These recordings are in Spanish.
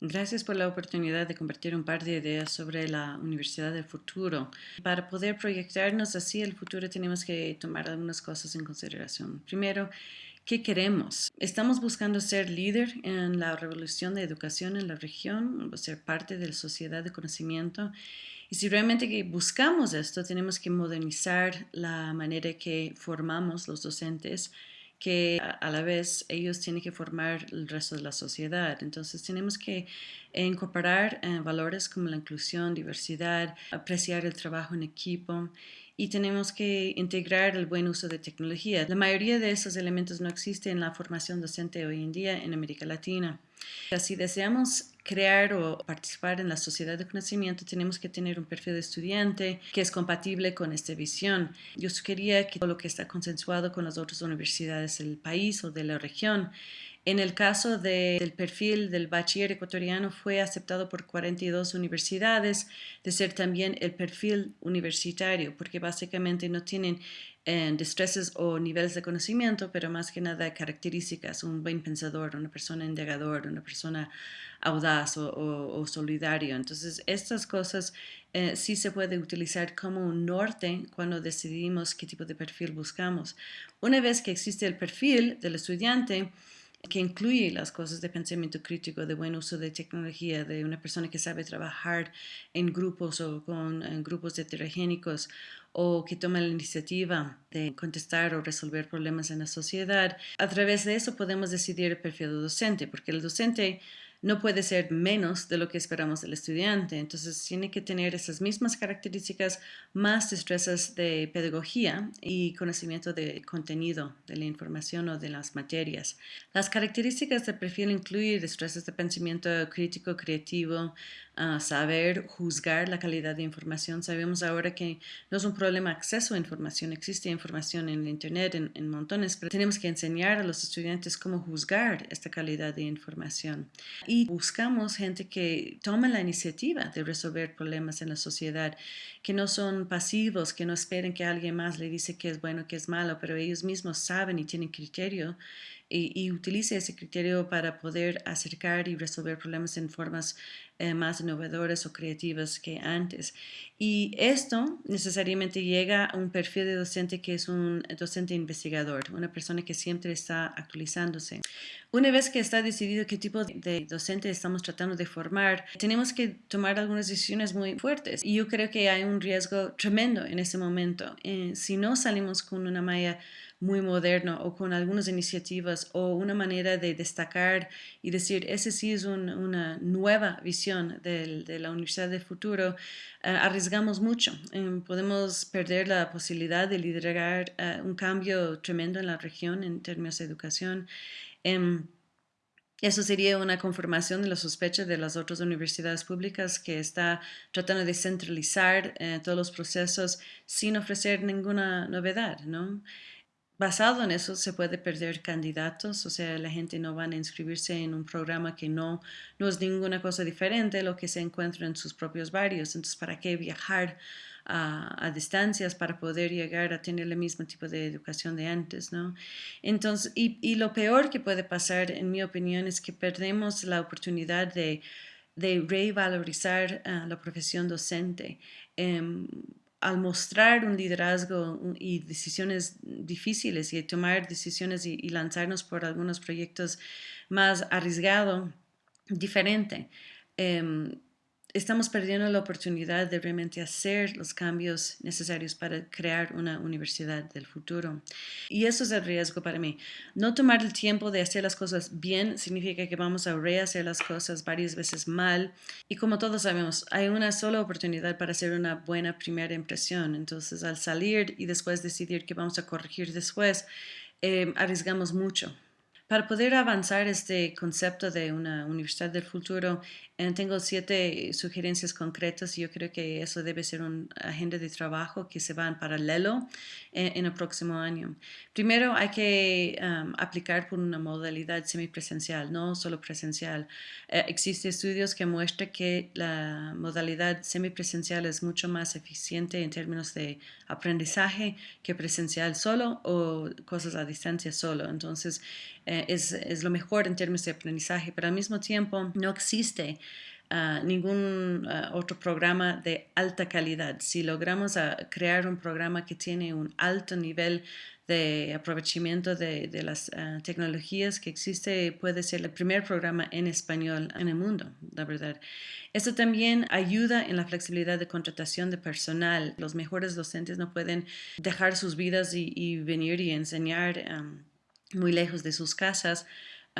Gracias por la oportunidad de compartir un par de ideas sobre la Universidad del Futuro. Para poder proyectarnos así el futuro tenemos que tomar algunas cosas en consideración. Primero, ¿qué queremos? ¿Estamos buscando ser líder en la revolución de educación en la región, ser parte de la sociedad de conocimiento? Y si realmente buscamos esto, tenemos que modernizar la manera que formamos los docentes que a la vez ellos tienen que formar el resto de la sociedad. Entonces tenemos que incorporar eh, valores como la inclusión, diversidad, apreciar el trabajo en equipo y tenemos que integrar el buen uso de tecnología. La mayoría de esos elementos no existen en la formación docente hoy en día en América Latina. Si deseamos crear o participar en la sociedad de conocimiento, tenemos que tener un perfil de estudiante que es compatible con esta visión. Yo sugería que todo lo que está consensuado con las otras universidades del país o de la región en el caso del perfil del bachiller ecuatoriano fue aceptado por 42 universidades de ser también el perfil universitario, porque básicamente no tienen eh, o niveles de conocimiento, pero más que nada características, un buen pensador, una persona indagador, una persona audaz o, solidario. Entonces, estas cosas eh, sí se puede utilizar como un norte cuando decidimos qué tipo de perfil buscamos. Una vez que existe el perfil del estudiante, que incluye las cosas de pensamiento crítico, de buen uso de tecnología, de una persona que sabe trabajar en grupos o con grupos heterogénicos o que toma la iniciativa de contestar o resolver problemas en la sociedad. A través de eso podemos decidir el perfil del docente, porque el docente no puede ser menos de lo que esperamos del estudiante. Entonces tiene que tener esas mismas características, más destrezas de pedagogía y conocimiento de contenido de la información o de las materias. Las características del perfil incluyen destrezas de pensamiento crítico, creativo, saber juzgar la calidad de información. Sabemos ahora que no es un problema acceso a información, existe información en Internet en, en montones, pero tenemos que enseñar a los estudiantes cómo juzgar esta calidad de información y buscamos gente que toma la iniciativa de resolver problemas en la sociedad, que no son pasivos, que no esperen que alguien más le dice que es bueno, que es malo, pero ellos mismos saben y tienen criterio y, utilice ese criterio para poder acercar y resolver problemas en formas eh, más innovadoras o creativas que antes. Y esto necesariamente llega a un perfil de docente que es un docente investigador, una persona que siempre está actualizándose. Una vez que está decidido qué tipo de docente estamos tratando de formar, tenemos que tomar algunas decisiones muy fuertes. Y yo creo que hay un riesgo tremendo en ese momento. Eh, si no salimos con una malla muy moderno o con algunas iniciativas o una manera de destacar y decir, ese sí es una nueva visión de la Universidad del Futuro, eh, arriesgamos mucho. Em, podemos perder la posibilidad de liderar eh, un cambio tremendo en la región en términos de educación. Em, eso sería una confirmación de la sospecha de las otras universidades públicas que está tratando de centralizar eh, todos los procesos sin ofrecer ninguna novedad, ¿no? Basado en eso se puede perder candidatos, o sea, la gente no va a inscribirse en un programa que no, no es ninguna cosa diferente a lo que se encuentra en sus propios barrios. Entonces, ¿para qué viajar a, distancias para poder llegar a tener el mismo tipo de educación de antes, ¿no? Entonces, y, lo peor que puede pasar, en mi opinión, es que perdemos la oportunidad de, de revalorizar ah, la profesión docente. Em, al mostrar un liderazgo y decisiones difíciles y tomar decisiones y, lanzarnos por algunos proyectos más arriesgado, diferente. Em, estamos perdiendo la oportunidad de realmente hacer los cambios necesarios para crear una universidad del futuro. Y eso es el riesgo para mí. No tomar el tiempo de hacer las cosas bien significa que vamos a rehacer las cosas varias veces mal. Y como todos sabemos, hay una sola oportunidad para hacer una buena primera impresión. Entonces, al salir y después decidir que vamos a corregir después, eh, arriesgamos mucho. Para poder avanzar este concepto de una universidad del futuro, eh, tengo siete sugerencias concretas y yo creo que eso debe ser una agenda de trabajo que se va en paralelo eh, en, el próximo año. Primero, hay que um, aplicar por una modalidad semipresencial, no solo presencial. Eh, existen estudios que muestran que la modalidad semipresencial es mucho más eficiente en términos de aprendizaje que presencial solo o cosas a distancia solo. Entonces, eh, es, es, lo mejor en términos de aprendizaje, pero al mismo tiempo no existe uh, ningún uh, otro programa de alta calidad. Si logramos uh, crear un programa que tiene un alto nivel de aprovechamiento de, las tecnologías que existe, puede ser el primer programa en español en el mundo, la verdad. Esto también ayuda en la flexibilidad de contratación de personal. Los mejores docentes no pueden dejar sus vidas y, venir y enseñar muy lejos de sus casas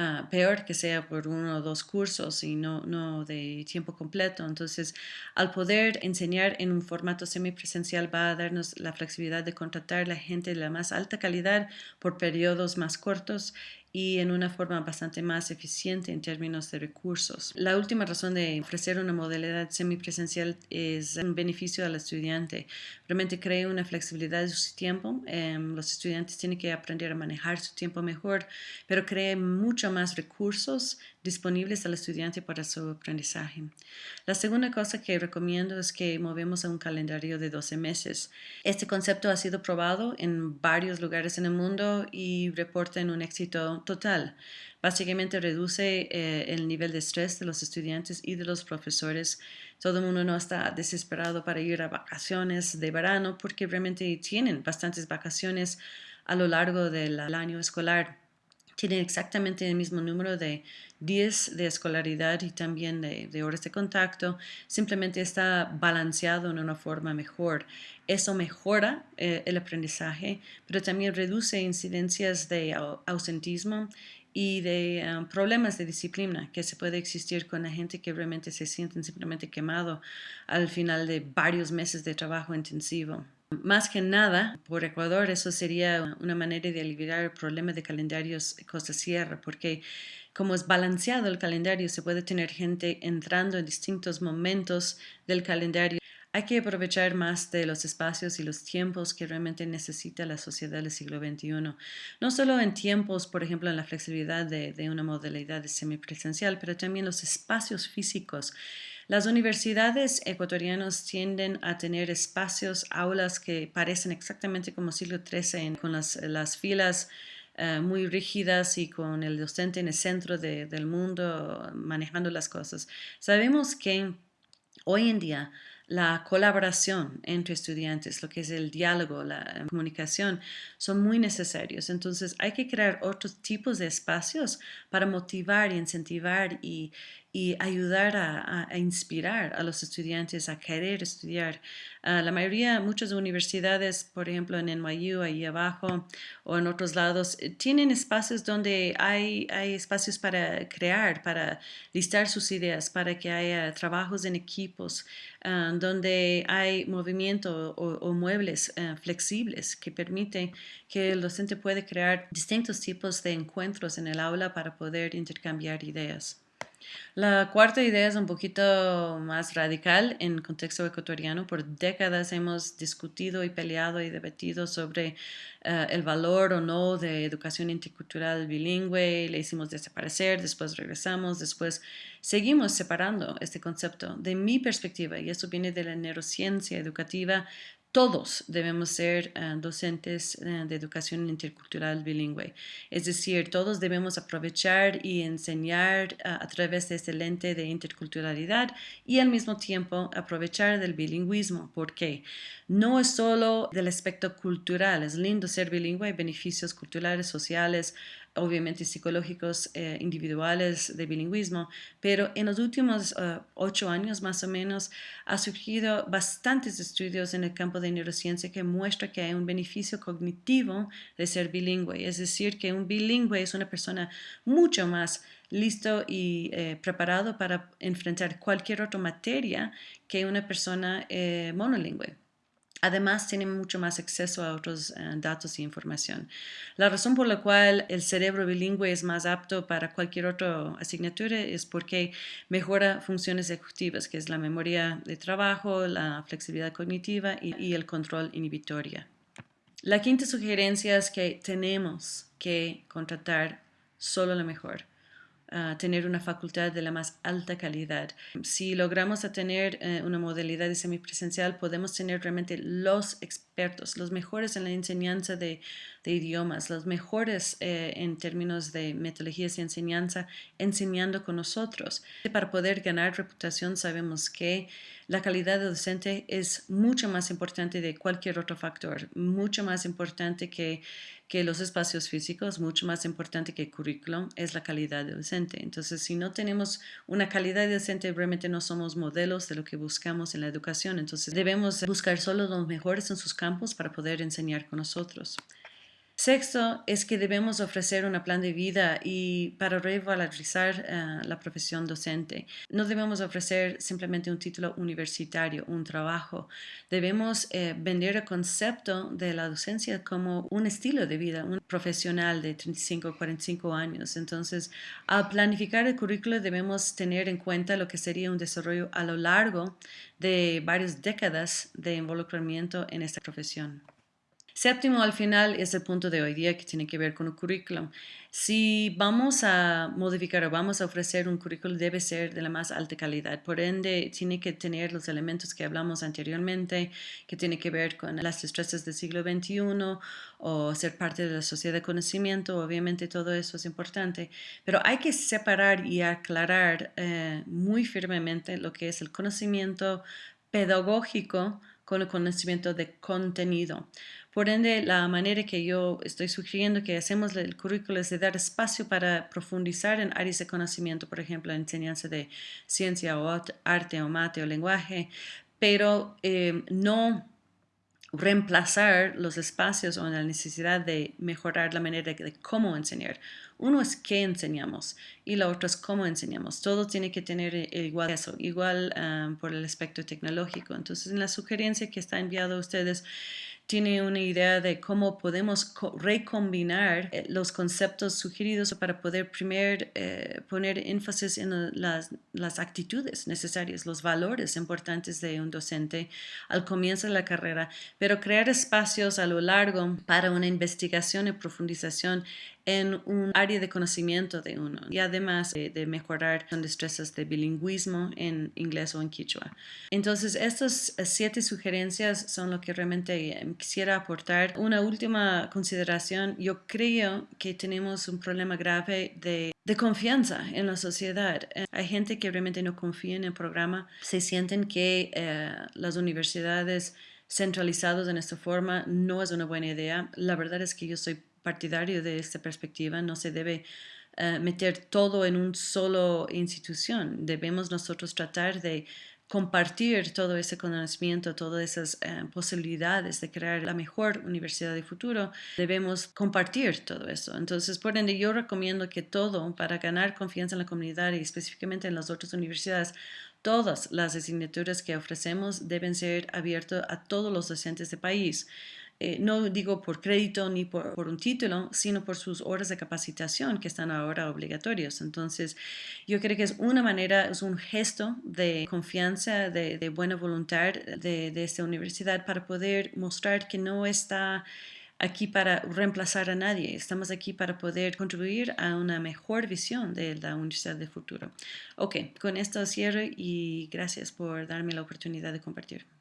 Ah, peor que sea por uno o dos cursos y no, no de tiempo completo. Entonces, al poder enseñar en un formato semipresencial va a darnos la flexibilidad de contratar la gente de la más alta calidad por periodos más cortos y en una forma bastante más eficiente en términos de recursos. La última razón de ofrecer una modalidad semipresencial es un beneficio al estudiante. Realmente crea una flexibilidad de su tiempo. Em, los estudiantes tienen que aprender a manejar su tiempo mejor, pero crea mucho más recursos disponibles al estudiante para su aprendizaje. La segunda cosa que recomiendo es que movemos a un calendario de 12 meses. Este concepto ha sido probado en varios lugares en el mundo y reporta en un éxito total. Básicamente reduce eh, el nivel de estrés de los estudiantes y de los profesores. Todo el mundo no está desesperado para ir a vacaciones de verano porque realmente tienen bastantes vacaciones a lo largo del año escolar tienen exactamente el mismo número de días de escolaridad y también de, horas de contacto, simplemente está balanceado en una forma mejor. Eso mejora eh, el aprendizaje, pero también reduce incidencias de ausentismo y de um, problemas de disciplina que se puede existir con la gente que realmente se sienten simplemente quemado al final de varios meses de trabajo intensivo. Más que nada, por Ecuador, eso sería una manera de aliviar el problema de calendarios Costa Sierra, porque como es balanceado el calendario, se puede tener gente entrando en distintos momentos del calendario. Hay que aprovechar más de los espacios y los tiempos que realmente necesita la sociedad del siglo XXI. No solo en tiempos, por ejemplo, en la flexibilidad de, de una modalidad de semipresencial, pero también los espacios físicos las universidades ecuatorianas tienden a tener espacios, aulas que parecen exactamente como siglo XIII, con las, filas eh, muy rígidas y con el docente en el centro del mundo manejando las cosas. Sabemos que hoy en día la colaboración entre estudiantes, lo que es el diálogo, la comunicación, son muy necesarios. Entonces hay que crear otros tipos de espacios para motivar y incentivar y, ayudar a, inspirar a los estudiantes a querer estudiar. Ah, la mayoría, muchas universidades, por ejemplo en NYU, ahí abajo, o en otros lados, eh, tienen espacios donde hay espacios para crear, para listar sus ideas, para que haya trabajos en equipos, ah, donde hay movimiento o, muebles ah, flexibles que permiten que el docente puede crear distintos tipos de encuentros en el aula para poder intercambiar ideas. La cuarta idea es un poquito más radical en contexto ecuatoriano. Por décadas hemos discutido y peleado y debatido sobre eh, el valor o no de educación intercultural bilingüe. Le hicimos desaparecer, después regresamos, después seguimos separando este concepto. De mi perspectiva, y esto viene de la neurociencia educativa, todos debemos ser eh, docentes eh, de educación intercultural bilingüe. Es decir, todos debemos aprovechar y enseñar eh, a través de este lente de interculturalidad y al mismo tiempo aprovechar del bilingüismo. porque No es solo del aspecto cultural, es lindo ser bilingüe, beneficios culturales, sociales, obviamente psicológicos eh, individuales de bilingüismo, pero en los últimos eh, ocho años más o menos ha surgido bastantes estudios en el campo de neurociencia que muestran que hay un beneficio cognitivo de ser bilingüe, es decir, que un bilingüe es una persona mucho más listo y eh, preparado para enfrentar cualquier otra materia que una persona monolingüe. Además, tienen mucho más acceso a otros eh, datos y información. La razón por la cual el cerebro bilingüe es más apto para cualquier otra asignatura es porque mejora funciones ejecutivas, que es la memoria de trabajo, la flexibilidad cognitiva y, el control inhibitoria. La quinta sugerencia es que tenemos que contratar solo lo mejor. Tener una facultad de la más alta calidad. Si logramos tener eh, una modalidad de semipresencial, podemos tener realmente los expertos, los mejores en la enseñanza de, idiomas, los mejores eh, en términos de metodologías y enseñanza, enseñando con nosotros. Para poder ganar reputación sabemos que la calidad docente es mucho más importante de cualquier otro factor, mucho más importante que, que los espacios físicos, mucho más importante que el currículum, es la calidad docente. Entonces, si no tenemos una calidad docente, realmente no somos modelos de lo que buscamos en la educación. Entonces, debemos buscar solo los mejores en sus campos para poder enseñar con nosotros. Sexto es que debemos ofrecer un plan de vida y para revalorizar eh, la profesión docente. No debemos ofrecer simplemente un título universitario, un trabajo. Debemos eh, vender el concepto de la docencia como un estilo de vida, un profesional de 35 o 45 años. Entonces, al planificar el currículo debemos tener en cuenta lo que sería un desarrollo a lo largo de varias décadas de involucramiento en esta profesión. Séptimo, al final, es el punto de hoy día que tiene que ver con el currículum. Si vamos a modificar o vamos a ofrecer un currículum, debe ser de la más alta calidad. Por ende, tiene que tener los elementos que hablamos anteriormente, que tiene que ver con las destrezas del siglo XXI o ser parte de la sociedad de conocimiento. Obviamente, todo eso es importante. Pero hay que separar y aclarar eh, muy firmemente lo que es el conocimiento pedagógico con el conocimiento de contenido. Por ende, la manera que yo estoy sugiriendo que hacemos el currículo es de dar espacio para profundizar en áreas de conocimiento, por ejemplo, enseñanza de ciencia o arte o mate o lenguaje, pero eh, no reemplazar los espacios o la necesidad de mejorar la manera de, cómo enseñar. Uno es qué enseñamos y la otra es cómo enseñamos. Todo tiene que tener igual eso, igual ah, por el aspecto tecnológico. Entonces, en la sugerencia que está enviado a ustedes, tiene una idea de cómo podemos recombinar eh, los conceptos sugeridos para poder primero eh, poner énfasis en las, las, actitudes necesarias, los valores importantes de un docente al comienzo de la carrera, pero crear espacios a lo largo para una investigación y profundización en un área de conocimiento de uno y además de, mejorar las destrezas de bilingüismo en inglés o en quichua. Entonces, estas siete sugerencias son lo que realmente em, quisiera aportar. Una última consideración, yo creo que tenemos un problema grave de, de confianza en la sociedad. Eh, hay gente que realmente no confía en el programa, se sienten que eh, las universidades centralizadas en esta forma no es una buena idea. La verdad es que yo soy partidario de esta perspectiva, no se debe eh, meter todo en una sola institución. Debemos nosotros tratar de compartir todo ese conocimiento, todas esas eh, posibilidades de crear la mejor universidad de futuro, debemos compartir todo eso. Entonces, por ende, yo recomiendo que todo, para ganar confianza en la comunidad y específicamente en las otras universidades, todas las asignaturas que ofrecemos deben ser abiertas a todos los docentes del país. Eh, no digo por crédito ni por, un título, sino por sus horas de capacitación que están ahora obligatorios. Entonces, yo creo que es una manera, es un gesto de confianza, de, buena voluntad de, de esta universidad para poder mostrar que no está aquí para reemplazar a nadie, estamos aquí para poder contribuir a una mejor visión de la Universidad del Futuro. Ok, con esto cierro y gracias por darme la oportunidad de compartir.